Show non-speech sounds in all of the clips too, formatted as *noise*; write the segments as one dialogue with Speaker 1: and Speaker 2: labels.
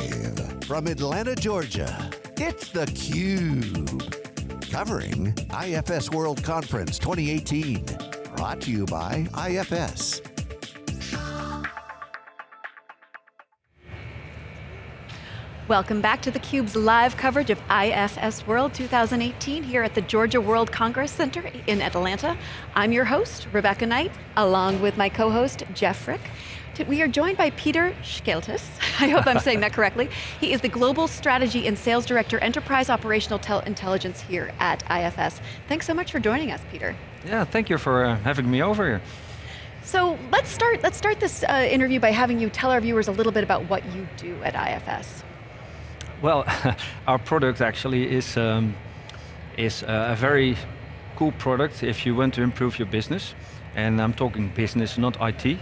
Speaker 1: Live from Atlanta, Georgia, it's theCUBE. Covering IFS World Conference 2018. Brought to you by IFS.
Speaker 2: Welcome back to theCUBE's live coverage of IFS World 2018 here at the Georgia World Congress Center in Atlanta. I'm your host, Rebecca Knight, along with my co-host, Jeff Frick. We are joined by Peter Skeltis. *laughs* I hope I'm saying that correctly. He is the Global Strategy and Sales Director, Enterprise Operational Intelligence here at IFS. Thanks so much for joining us, Peter.
Speaker 3: Yeah, thank you for uh, having me over here.
Speaker 2: So let's start, let's start this uh, interview by having you tell our viewers a little bit about what you do at IFS.
Speaker 3: Well, *laughs* our product actually is, um, is a very cool product if you want to improve your business. And I'm talking business, not IT.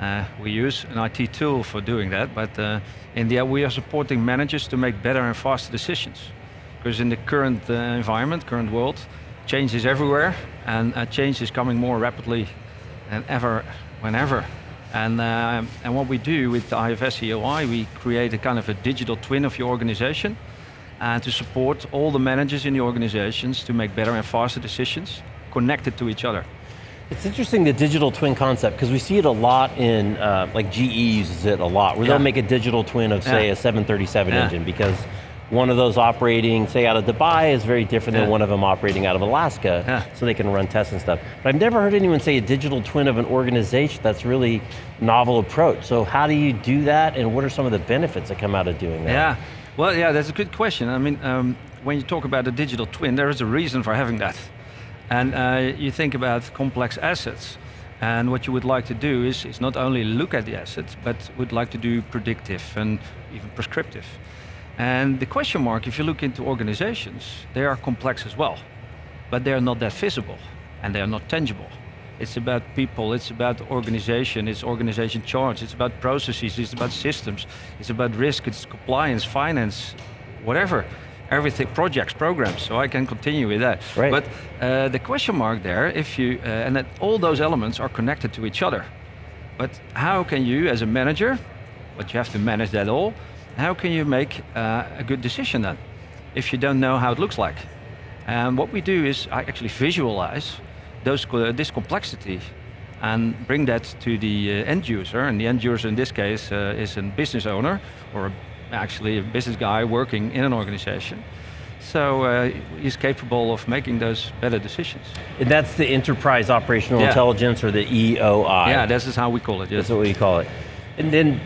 Speaker 3: Uh, we use an IT tool for doing that, but uh, in the end we are supporting managers to make better and faster decisions. Because in the current uh, environment, current world, change is everywhere, and uh, change is coming more rapidly than ever, whenever. And, uh, and what we do with the IFS EOI, we create a kind of a digital twin of your organization and to support all the managers in the organizations to make better and faster decisions connected to each other.
Speaker 4: It's interesting the digital twin concept because we see it a lot in, uh, like GE uses it a lot, where yeah. they'll make a digital twin of say yeah. a 737 yeah. engine because one of those operating, say out of Dubai, is very different than one of them operating out of Alaska, so they can run tests and stuff. But I've never heard anyone say a digital twin of an organization. That's really novel approach. So how do you do that, and what are some of the benefits that come out of doing that?
Speaker 3: Yeah, well, yeah, that's a good question. I mean, um, when you talk about a digital twin, there is a reason for having that. And uh, you think about complex assets, and what you would like to do is, is not only look at the assets, but would like to do predictive and even prescriptive. And the question mark, if you look into organizations, they are complex as well, but they're not that visible, and they are not tangible. It's about people, it's about organization, it's organization charge, it's about processes, it's about systems, it's about risk, it's compliance, finance, whatever. Everything, projects, programs, so I can continue with that.
Speaker 4: Right.
Speaker 3: But uh, the question mark there, if you, uh, and that all those elements are connected to each other. But how can you, as a manager, but you have to manage that all, how can you make uh, a good decision then, if you don't know how it looks like? And what we do is I actually visualize those, this complexity and bring that to the uh, end user, and the end user in this case uh, is a business owner, or actually a business guy working in an organization. So uh, he's capable of making those better decisions.
Speaker 4: And that's the enterprise operational yeah. intelligence or the EOI.
Speaker 3: Yeah, this is how we call it.
Speaker 4: Yes. That's what we call it. And then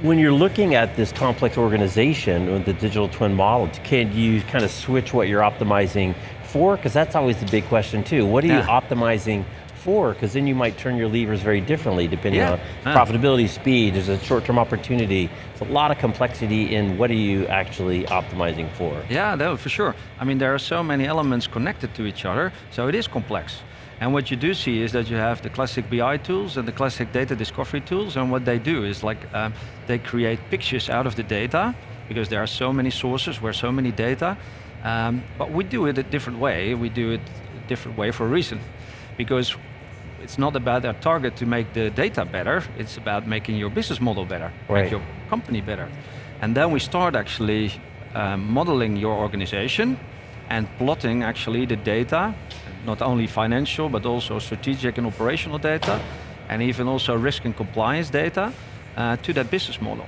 Speaker 4: when you're looking at this complex organization with the digital twin model, can you kind of switch what you're optimizing for? Because that's always the big question too. What are yeah. you optimizing for? Because then you might turn your levers very differently depending yeah. on profitability, speed, there's a short-term opportunity. It's a lot of complexity in what are you actually optimizing for?
Speaker 3: Yeah, no, for sure. I mean, there are so many elements connected to each other, so it is complex. And what you do see is that you have the classic BI tools and the classic data discovery tools, and what they do is like, um, they create pictures out of the data, because there are so many sources where so many data, um, but we do it a different way, we do it a different way for a reason. Because it's not about our target to make the data better, it's about making your business model better,
Speaker 4: right.
Speaker 3: make your company better. And then we start actually um, modeling your organization and plotting actually the data not only financial, but also strategic and operational data, and even also risk and compliance data uh, to that business model.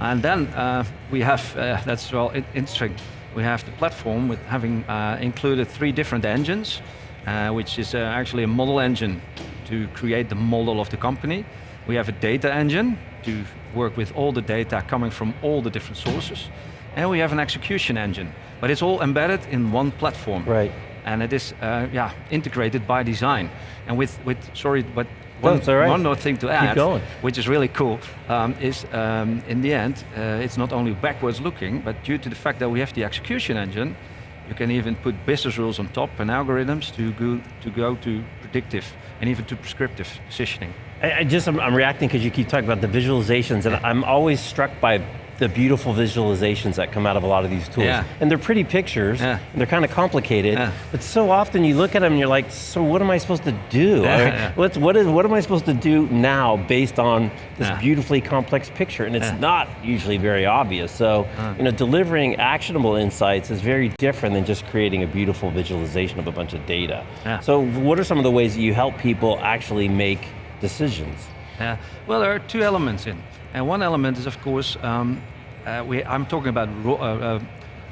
Speaker 3: And then uh, we have, uh, that's well interesting, we have the platform with having uh, included three different engines, uh, which is uh, actually a model engine to create the model of the company. We have a data engine to work with all the data coming from all the different sources. And we have an execution engine, but it's all embedded in one platform.
Speaker 4: Right
Speaker 3: and it is uh, yeah integrated by design. And with with sorry, but one,
Speaker 4: right.
Speaker 3: one more thing to add, which is really cool, um, is um, in the end, uh, it's not only backwards looking, but due to the fact that we have the execution engine, you can even put business rules on top and algorithms to go to, go to predictive and even to prescriptive positioning.
Speaker 4: I, I just, I'm, I'm reacting because you keep talking about the visualizations and I'm always struck by the beautiful visualizations that come out of a lot of these tools.
Speaker 3: Yeah.
Speaker 4: And they're pretty pictures,
Speaker 3: Yeah.
Speaker 4: and they're kind of complicated,
Speaker 3: Yeah.
Speaker 4: but so often you look at them and you're like, so what am I supposed to do? *laughs*
Speaker 3: Yeah.
Speaker 4: What's, what, is, what am I supposed to do now based on this beautifully complex picture? And it's not usually very obvious. So, you know, delivering actionable insights is very different than just creating a beautiful visualization of a bunch of data. So what are some of the ways that you help people actually make decisions?
Speaker 3: Yeah. Well, there are two elements in, and one element is, of course, um, uh, we, I'm talking about ro- uh,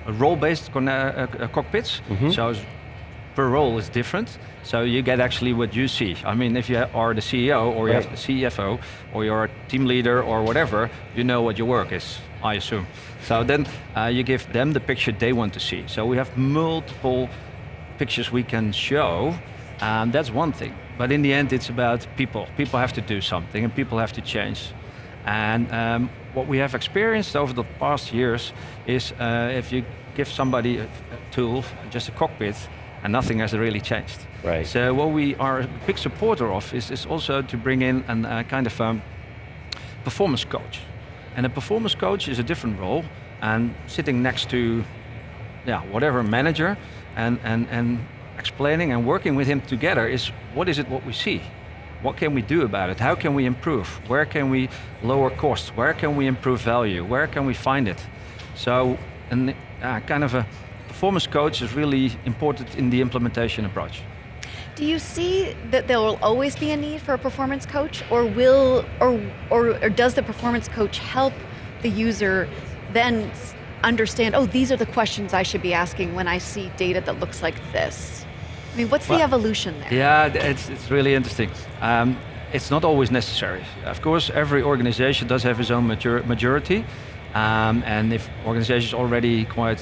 Speaker 3: uh, role-based uh, uh, cockpits. So s- per role is different. So you get actually what you see. I mean, if you are the CEO or you have the CFO or you're a team leader or whatever, you know what your work is. I assume. So then uh, you give them the picture they want to see. So we have multiple pictures we can show, and that's one thing. But in the end, it's about people. People have to do something, and people have to change. And um, what we have experienced over the past years is uh, if you give somebody a, a tool, just a cockpit, and nothing has really changed.
Speaker 4: Right.
Speaker 3: So what we are a big supporter of is, is also to bring in a uh, kind of um, performance coach. And a performance coach is a different role, and sitting next to yeah, whatever manager and, and, and explaining and working with him together is what is it what we see? What can we do about it? How can we improve? Where can we lower costs? Where can we improve value? Where can we find it? So, an, uh, kind of a performance coach is really important in the implementation approach.
Speaker 2: Do you see that there will always be a need for a performance coach, or will, or, or, or does the performance coach help the user then understand, oh, these are the questions I should be asking when I see data that looks like this? I mean, what's the evolution there?
Speaker 3: Yeah, it's, it's really interesting. Um, it's not always necessary. Of course, every organization does have its own matur- majority, um, and if organizations already quite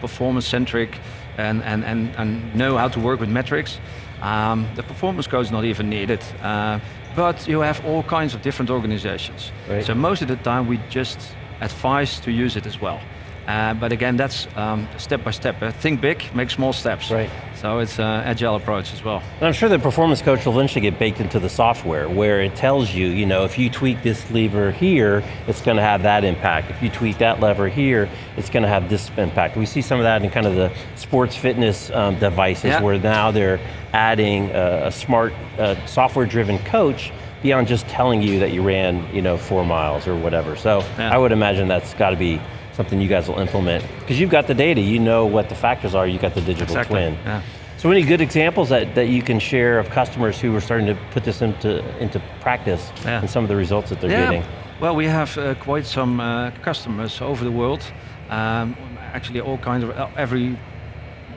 Speaker 3: performance-centric and, and, and, and know how to work with metrics, um, the performance code is not even needed. Uh, but you have all kinds of different organizations.
Speaker 4: Right.
Speaker 3: So most of the time we just advise to use it as well. Uh, but again, that's um, step by step. Uh, think big, make small steps.
Speaker 4: Right.
Speaker 3: So it's an agile approach as well.
Speaker 4: And I'm sure the performance coach will eventually get baked into the software where it tells you, you know, if you tweak this lever here, it's going to have that impact. If you tweak that lever here, it's going to have this impact. We see some of that in kind of the sports fitness um, devices
Speaker 3: Yeah.
Speaker 4: where now they're adding a, a smart uh, software-driven coach beyond just telling you that you ran, you know, four miles or whatever. So
Speaker 3: Yeah.
Speaker 4: I would imagine that's got to be something you guys will implement because you've got the data, you know what the factors are, you've got the digital
Speaker 3: Exactly,
Speaker 4: twin.
Speaker 3: yeah.
Speaker 4: So any good examples that, that you can share of customers who are starting to put this into, into practice
Speaker 3: Yeah.
Speaker 4: and some of the results that they're
Speaker 3: yeah.
Speaker 4: getting?
Speaker 3: Well, we have uh, quite some uh, customers over the world. Um, actually, all kinds of uh, every,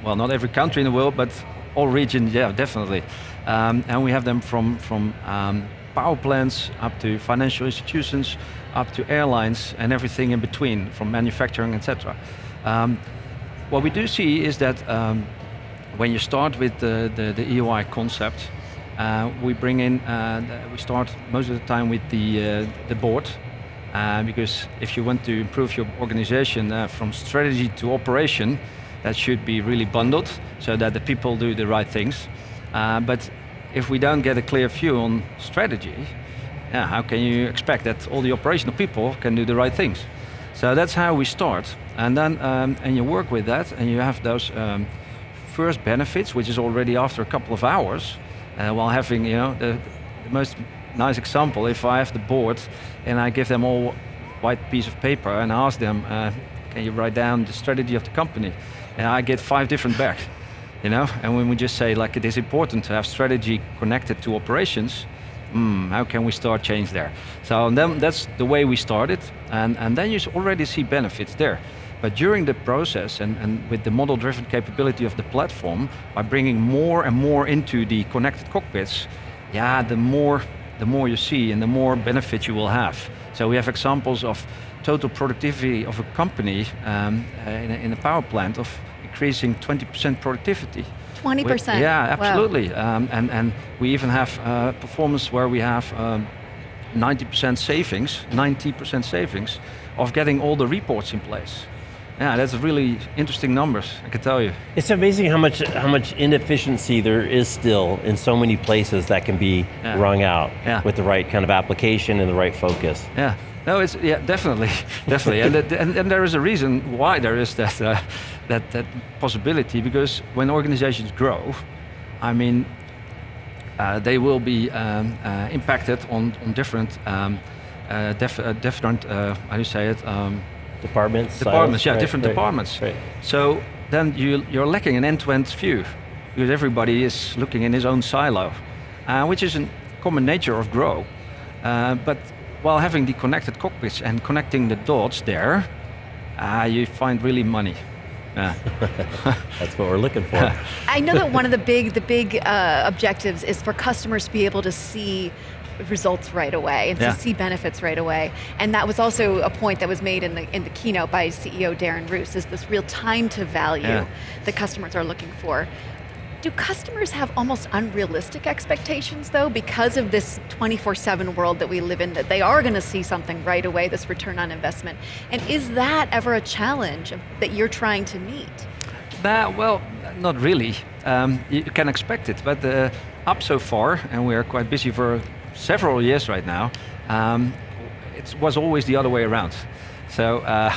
Speaker 3: well, not every country in the world, but all regions. Yeah, definitely. Um, and we have them from from um, power plants up to financial institutions, up to airlines, and everything in between, from manufacturing, etc. Um, what we do see is that um, when you start with the, the, the EOI concept, uh, we bring in, uh, we start most of the time with the, uh, the board, uh, because if you want to improve your organization uh, from strategy to operation, that should be really bundled so that the people do the right things. Uh, but if we don't get a clear view on strategy, yeah, how can you expect that all the operational people can do the right things? So that's how we start. And then, um, and you work with that, and you have those um, first benefits, which is already after a couple of hours, uh, while having, you know, the, the most nice example, if I have the board and I give them all white piece of paper and ask them, uh, can you write down the strategy of the company? And I get five different back, you know? And when we just say, like, it is important to have strategy connected to operations, hmm, how can we start change there? So then that's the way we started, and, and then you already see benefits there. But during the process and, and with the model-driven capability of the platform, by bringing more and more into the connected cockpits, yeah, the more, the more you see and the more benefit you will have. So we have examples of total productivity of a company um, in, a, in a power plant of increasing 20% productivity.
Speaker 2: 20%?
Speaker 3: We- Yeah,
Speaker 2: Wow.
Speaker 3: absolutely. Um, and, and we even have uh, performance where we have um, 90% savings, 90% savings of getting all the reports in place. Yeah, that's really interesting numbers, I can tell you.
Speaker 4: It's amazing how much how much inefficiency there is still in so many places that can be yeah. wrung out yeah. with the right kind of application and the right focus.
Speaker 3: Yeah. No, it's yeah, definitely, *laughs* definitely, and, and, and there is a reason why there is that uh, that that possibility because when organizations grow, I mean, uh, they will be um, uh, impacted on on different um, uh, def, uh, different uh, how do you say it. Um,
Speaker 4: departments.
Speaker 3: Departments, yeah, right, different right, departments. Right. So then you, you're lacking an end-to-end view because everybody is looking in his own silo, uh, which is a common nature of Grow. Uh, but while having the connected cockpits and connecting the dots there, uh, you find really money. Yeah. *laughs*
Speaker 4: That's what we're looking for. *laughs*
Speaker 2: I know that one of the big, the big uh, objectives is for customers to be able to see results right away and yeah. to see benefits right away. And that was also a point that was made in the in the keynote by CEO Darren Roos is this real time to value yeah. that customers are looking for. Do customers have almost unrealistic expectations though because of this 24-7 world that we live in that they are going to see something right away, this return on investment? And is that ever a challenge that you're trying to meet?
Speaker 3: That, well, not really. Um, you can expect it, but uh, up so far, and we are quite busy for several years right now, um, it was always the other way around. So uh,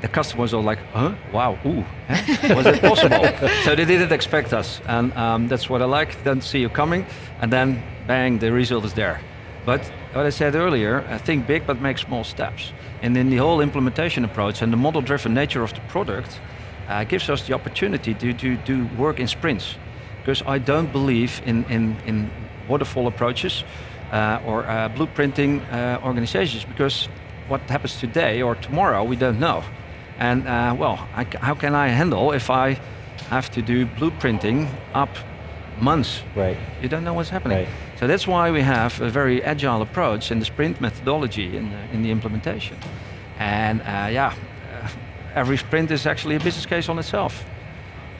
Speaker 3: the customers are like, huh, wow, ooh, eh? was it possible? *laughs* so they didn't expect us, and um, that's what I like, then see you coming, and then bang, the result is there. But what I said earlier, I think big but make small steps. And in the whole implementation approach and the model-driven nature of the product uh, gives us the opportunity to, to do work in sprints. Because I don't believe in, in, in waterfall approaches or uh, blueprinting uh, organizations because what happens today or tomorrow we don't know. And well, I, how can I handle if I have to do blueprinting up months?
Speaker 4: Right.
Speaker 3: You don't know what's happening.
Speaker 4: Right.
Speaker 3: So that's why we have a very agile approach in the sprint methodology in the, in the implementation. And uh, yeah, uh, every sprint is actually a business case on itself.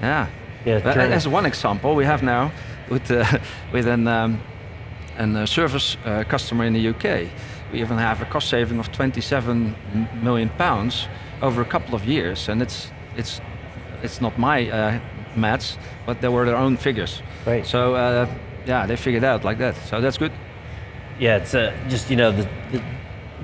Speaker 3: Yeah. Yeah. as one example, we have now with uh, *laughs* with an um, and a service uh, customer in the UK. We even have a cost saving of 27 million pounds over a couple of years, and it's it's it's not my uh, maths, but they were their own figures.
Speaker 4: Right.
Speaker 3: So uh, yeah, they figured out like that. So that's good.
Speaker 4: Yeah, it's uh, just you know the, the,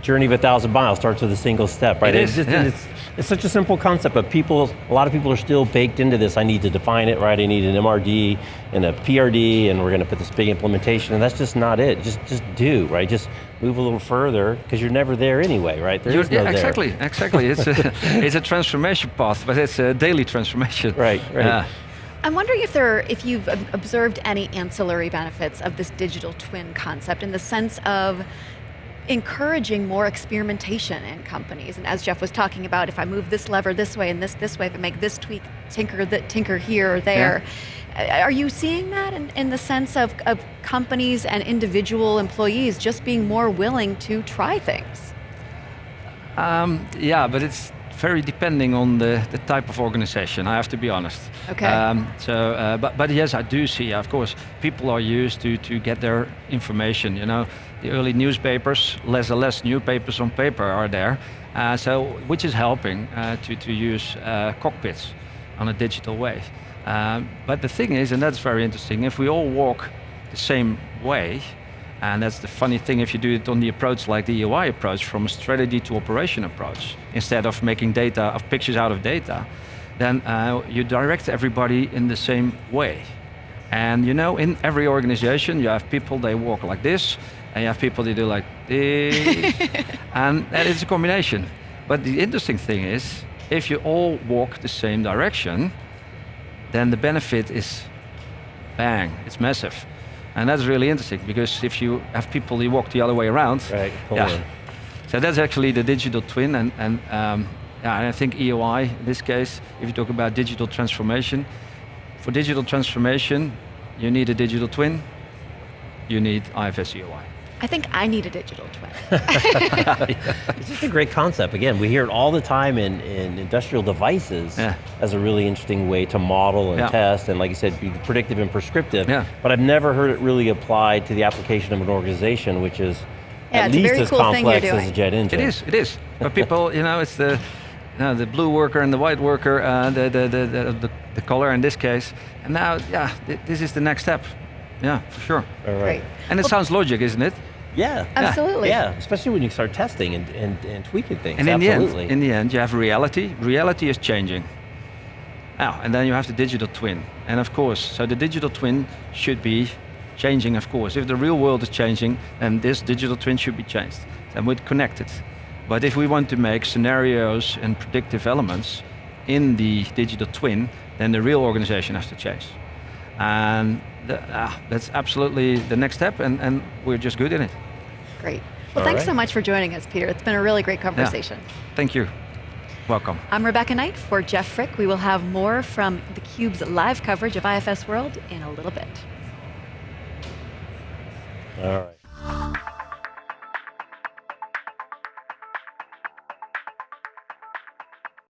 Speaker 4: journey of a thousand miles starts with a single step, right?
Speaker 3: It is. It's,
Speaker 4: yeah. it's, it's such a simple concept, but people, a lot of people are still baked into this. I need to define it, right? I need an MRD and a PRD, and we're going to put this big implementation, and that's just not it. Just, just do, right? Just move a little further, because you're never there anyway, right?
Speaker 3: There is no yeah, exactly, there. exactly. It's a, *laughs* it's a transformation path, but it's a daily transformation.
Speaker 4: Right, right. Yeah.
Speaker 2: I'm wondering if there, if you've observed any ancillary benefits of this digital twin concept in the sense of encouraging more experimentation in companies. And as Jeff was talking about, if I move this lever this way and this this way, if I make this tweak, tinker that tinker here or there. Yeah. Are you seeing that in, in the sense of, of companies and individual employees just being more willing to try things?
Speaker 3: Um, yeah, but it's very depending on the, the type of organization, I have to be honest.
Speaker 2: Okay. Um,
Speaker 3: so, uh, but, but yes, I do see, of course, people are used to, to get their information, you know. The early newspapers, less and less newspapers on paper are there, uh, so, which is helping uh, to, to use uh, cockpits on a digital way. Um, but the thing is, and that's very interesting, if we all walk the same way, and that's the funny thing if you do it on the approach like the EOI approach, from a strategy to operation approach, instead of making data, of pictures out of data, then uh, you direct everybody in the same way. And you know, in every organization, you have people, they walk like this, and you have people that do like this, *laughs* and that is a combination. But the interesting thing is, if you all walk the same direction, then the benefit is bang, it's massive. And that's really interesting because if you have people who walk the other way around,
Speaker 4: right,
Speaker 3: yeah. So that's actually the digital twin, and, and um, yeah, and I think EOI in this case, if you talk about digital transformation, for digital transformation, you need a digital twin, you need IFS EOI.
Speaker 2: I think I need a digital twin. *laughs*
Speaker 4: it's just a great concept. Again, we hear it all the time in, in industrial devices yeah. as a really interesting way to model and yeah. test, and like you said, be predictive and prescriptive.
Speaker 3: Yeah.
Speaker 4: But I've never heard it really applied to the application of an organization, which is at least as
Speaker 2: cool
Speaker 4: complex as a jet engine.
Speaker 3: It is, it is. But people, you know, it's the, Now the blue worker and the white worker, uh, the, the, the, the, the, the color in this case. And now, yeah, th this is the next step. Yeah, for sure.
Speaker 4: All right.
Speaker 2: Great.
Speaker 3: And it sounds logic, isn't it?
Speaker 4: Yeah.
Speaker 2: Absolutely.
Speaker 4: Yeah, especially when you start testing and, and, and tweaking things.
Speaker 3: And in
Speaker 4: Absolutely.
Speaker 3: the end, in the end, you have reality. Reality is changing. Now, and then you have the digital twin. And of course, so the digital twin should be changing, of course. If the real world is changing, then this digital twin should be changed. And we're connected. But if we want to make scenarios and predictive elements in the digital twin, then the real organization has to change. And the, ah, that's absolutely the next step, and, and we're just good in it.
Speaker 2: Great. Well,
Speaker 4: All
Speaker 2: thanks
Speaker 4: right.
Speaker 2: so much for joining us, Peter. It's been a really great conversation.
Speaker 3: Thank you. Welcome.
Speaker 2: I'm Rebecca Knight for Jeff Frick. We will have more from theCUBE's live coverage of IFS World in a little bit.
Speaker 4: All right.